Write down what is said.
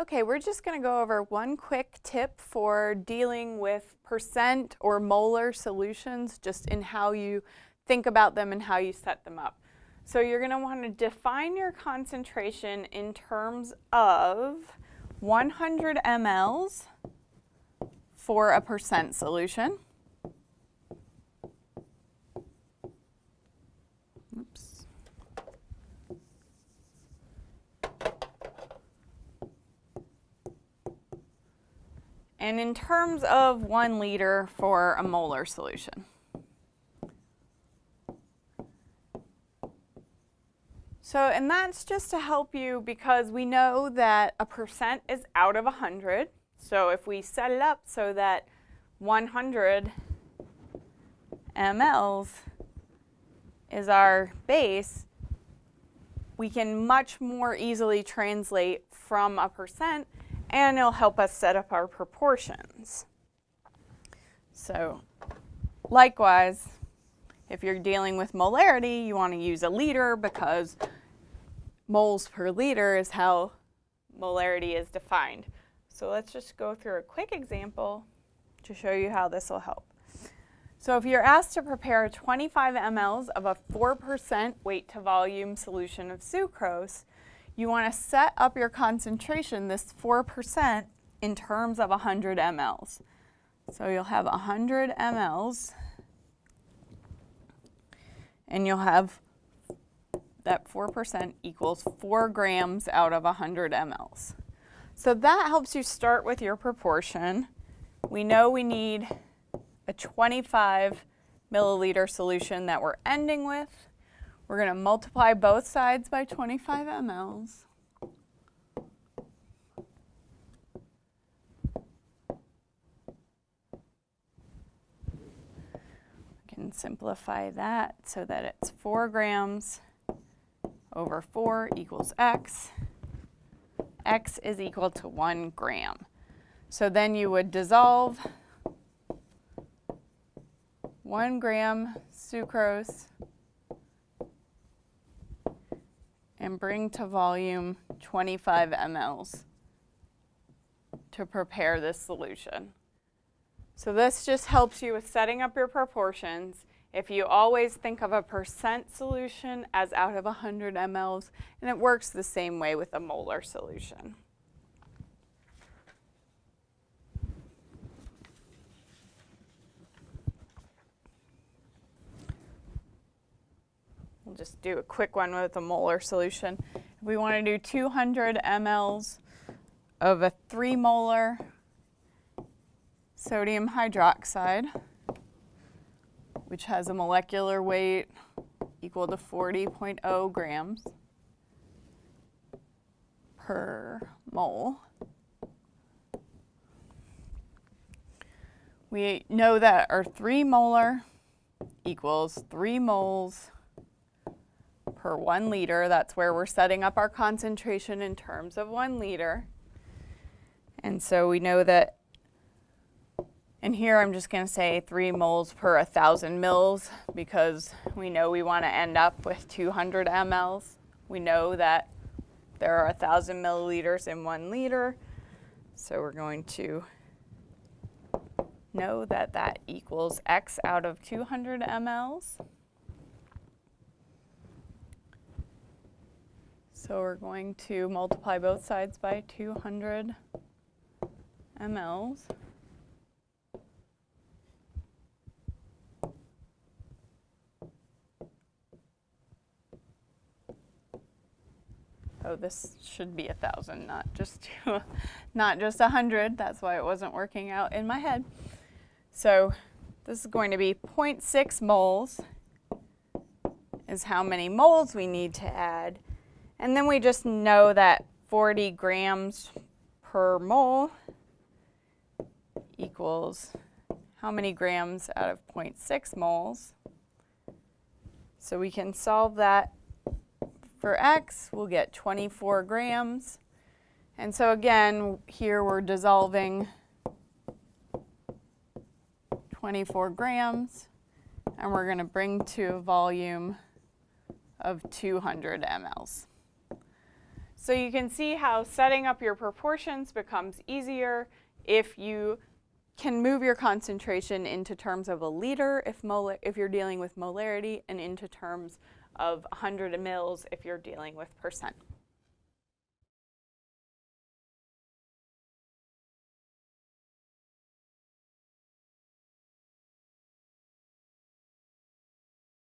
Okay, we're just going to go over one quick tip for dealing with percent or molar solutions, just in how you think about them and how you set them up. So you're going to want to define your concentration in terms of 100 mLs for a percent solution. And in terms of one liter for a molar solution. So, and that's just to help you because we know that a percent is out of 100. So if we set it up so that 100 mLs is our base, we can much more easily translate from a percent and it'll help us set up our proportions. So likewise, if you're dealing with molarity, you want to use a liter because moles per liter is how molarity is defined. So let's just go through a quick example to show you how this will help. So if you're asked to prepare 25 mLs of a 4% weight to volume solution of sucrose, you want to set up your concentration, this 4%, in terms of 100 mLs. So you'll have 100 mLs, and you'll have that 4% equals 4 grams out of 100 mLs. So that helps you start with your proportion. We know we need a 25 milliliter solution that we're ending with. We're going to multiply both sides by 25 mLs. We can simplify that so that it's 4 grams over 4 equals x. x is equal to 1 gram. So then you would dissolve 1 gram sucrose and bring to volume 25 mLs to prepare this solution. So this just helps you with setting up your proportions if you always think of a percent solution as out of 100 mLs, and it works the same way with a molar solution. We'll just do a quick one with a molar solution. If we want to do 200 mLs of a 3 molar sodium hydroxide, which has a molecular weight equal to 40.0 grams per mole. We know that our 3 molar equals 3 moles per 1 liter. That's where we're setting up our concentration in terms of 1 liter. And so we know that and here I'm just going to say 3 moles per 1,000 mils because we know we want to end up with 200 mLs. We know that there are 1,000 milliliters in 1 liter. So we're going to know that that equals x out of 200 mLs. So we're going to multiply both sides by 200 mLs. oh, this should be a thousand, not just two, not just a hundred. That's why it wasn't working out in my head. So this is going to be 0.6 moles is how many moles we need to add. And then we just know that 40 grams per mole equals how many grams out of 0.6 moles. So we can solve that for x, we'll get 24 grams. And so again, here we're dissolving 24 grams, and we're going to bring to a volume of 200 mLs. So you can see how setting up your proportions becomes easier if you can move your concentration into terms of a liter if, mol- if you're dealing with molarity and into terms of 100 mils if you're dealing with percent.